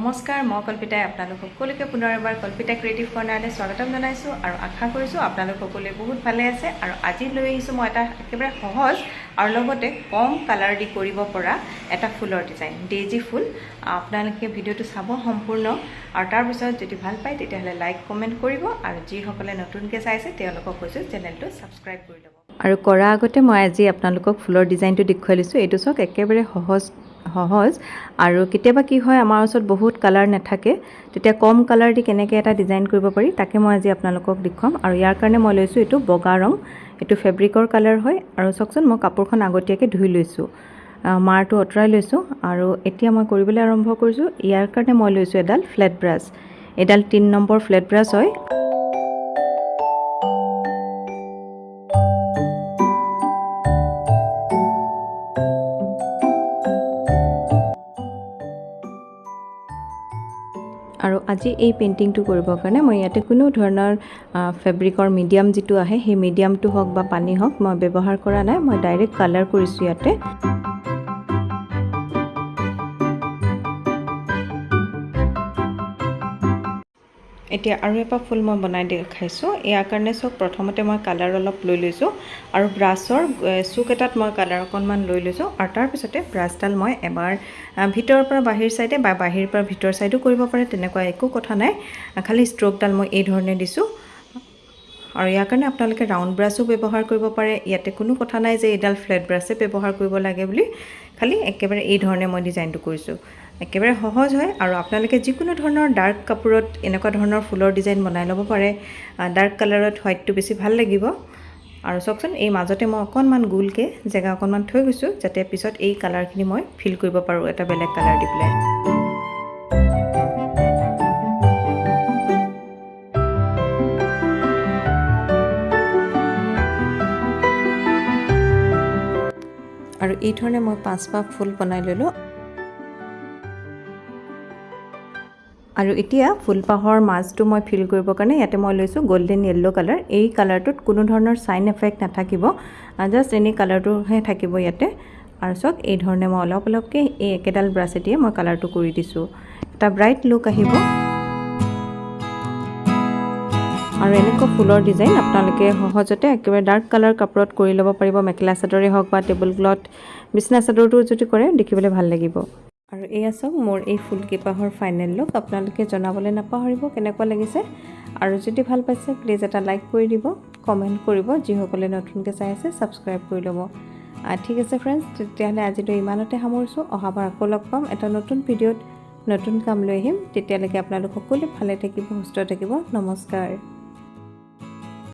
নমস্কাৰ মই কল্পিতাই আপোনালোক সকলোকে পুনৰ এবাৰ কল্পিতা ক্ৰিয়েটিভ কৰ্ণাৰলৈ স্বাগতম জনাইছোঁ আৰু আশা কৰিছোঁ আপোনালোক সকলোৱে বহুত ভালে আছে আৰু আজি লৈ আহিছোঁ মই এটা একেবাৰে সহজ আৰু লগতে কম কালাৰ দি কৰিব পৰা এটা ফুলৰ ডিজাইন ডেইজি ফুল। আপোনালোকে ভিডিঅ'টো চাব সম্পূৰ্ণ আৰু তাৰপিছত যদি ভাল পায় তেতিয়াহ'লে লাইক কমেণ্ট কৰিব আৰু যিসকলে নতুনকৈ চাইছে তেওঁলোকক কৈছোঁ চেনেলটো ছাবস্ক্ৰাইব কৰি ল'ব। আৰু কৰা আগতে মই আজি আপোনালোকক ফুলৰ ডিজাইনটো দেখুৱাই লৈছোঁ। এইটো চাওক একেবাৰে সহজ সহজ। আৰু কেতিয়াবা কি হয় আমাৰ ওচৰত বহুত কালাৰ নাথাকে। তেতিয়া কম কালাৰ দি কেনেকৈ এটা ডিজাইন কৰিব পাৰি তাকে মই আজি আপোনালোকক দেখুৱাম। আৰু ইয়াৰ কাৰণে মই লৈছোঁ এইটো বগা ৰং। এইটো ফেব্ৰিকৰ কালাৰ হয়। আৰু চাওকচোন মই কাপোৰখন আগতীয়াকৈ ধুই লৈছোঁ। মাৰটো আঁতৰাই লৈছোঁ। আৰু এতিয়া মই কৰিবলৈ আৰম্ভ কৰিছোঁ। ইয়াৰ কাৰণে মই লৈছোঁ এডাল ফ্লেট ব্ৰাছ এডাল তিনি নম্বৰ ফ্লেট ব্ৰাছ হয়। আৰু আজি এই পেইণ্টিংটো কৰিবৰ কাৰণে মই ইয়াতে কোনো ধৰণৰ ফেব্ৰিকৰ মিডিয়াম যিটো আহে সেই মিডিয়ামটো হওক বা পানী হওক মই ব্যৱহাৰ কৰা নাই মই ডাইৰেক্ট কালাৰ কৰিছোঁ ইয়াতে। এতিয়া আৰু এপাহ ফুল মই বনাই দেখাইছোঁ ইয়াৰ কাৰণে চাওক প্ৰথমতে মই কালাৰ অলপ লৈ লৈছোঁ আৰু ব্ৰাছৰ চুক এটাত মই কালাৰ অকণমান লৈ লৈছোঁ আৰু তাৰপিছতে ব্ৰাছডাল মই এবাৰ ভিতৰৰ পৰা বাহিৰ চাইডে বা বাহিৰৰ পৰা ভিতৰ চাইডো কৰিব পাৰে তেনেকুৱা একো কথা নাই। খালি ষ্ট্ৰকডাল মই এই ধৰণে দিছোঁ। আৰু ইয়াৰ কাৰণে আপোনালোকে ৰাউণ্ড ব্ৰাছো ব্যৱহাৰ কৰিব পাৰে। ইয়াতে কোনো কথা নাই যে এইডাল ফ্লেট ব্ৰাছে ব্যৱহাৰ কৰিব লাগে বুলি। খালি একেবাৰে এই ধৰণে মই ডিজাইনটো কৰিছোঁ। একেবাৰে সহজ হয় আৰু আপোনালোকে যিকোনো ধৰণৰ ডাৰ্ক কাপোৰত এনেকুৱা ধৰণৰ ফুলৰ ডিজাইন বনাই ল'ব পাৰে। ডাৰ্ক কালাৰত হোৱাইটটো বেছি ভাল লাগিব। আৰু চাওকচোন এই মাজতে মই অকণমান গোলকৈ জেগা অকণমান থৈ গৈছোঁ যাতে পিছত এই কালাৰখিনি মই ফিল কৰিব পাৰোঁ এটা বেলেগ কালাৰ দি পেলাই। আৰু এই ধৰণে মই পাঁচপাহ ফুল বনাই ল'লোঁ। আৰু এতিয়া ফুলপাহৰ মাজটো মই ফিল কৰিবৰ কাৰণে ইয়াতে মই লৈছোঁ গল্ডেন য়েল্ল' কালাৰ এই কালাৰটোত কোনো ধৰণৰ ছাইন এফেক্ট নাথাকিব। জাষ্ট এনেই কালাৰটোহে থাকিব ইয়াতে। আৰু চাওক এই ধৰণে মই অলপ অলপকৈ এই একেডাল ব্ৰাছেদিয়ে মই কালাৰটো কৰি দিছোঁ। এটা ব্ৰাইট লুক আহিব। আৰু এনেকুৱা ফুলৰ ডিজাইন আপোনালোকে সহজতে একেবাৰে ডাৰ্ক কালাৰ কাপোৰত কৰি ল'ব পাৰিব। মেখেলা চাদৰে হওক বা টেবুল ক্লথ বিচনা চাদৰটো যদি কৰে দেখিবলৈ ভাল লাগিব। আৰু এয়া চাওক মোৰ এই ফুলকেইপাহৰ ফাইনেল লুক আপোনালোকে জনাবলৈ নাপাহৰিব কেনেকুৱা লাগিছে। আৰু যদি ভাল পাইছে প্লিজ এটা লাইক কৰি দিব কমেণ্ট কৰিব যিসকলে নতুনকৈ চাই আছে ছাবস্ক্ৰাইব কৰি ল'ব। ঠিক আছে ফ্ৰেণ্ডছ তেতিয়াহ'লে আজিলৈ ইমানতে সামৰিছোঁ। অহাবাৰ আকৌ লগ পাম। এটা নতুন ভিডিঅ'ত নতুন কাম লৈ আহিম। তেতিয়ালৈকে আপোনালোক সকলোৱে ভালে থাকিব সুস্থ থাকিব। নমস্কাৰ।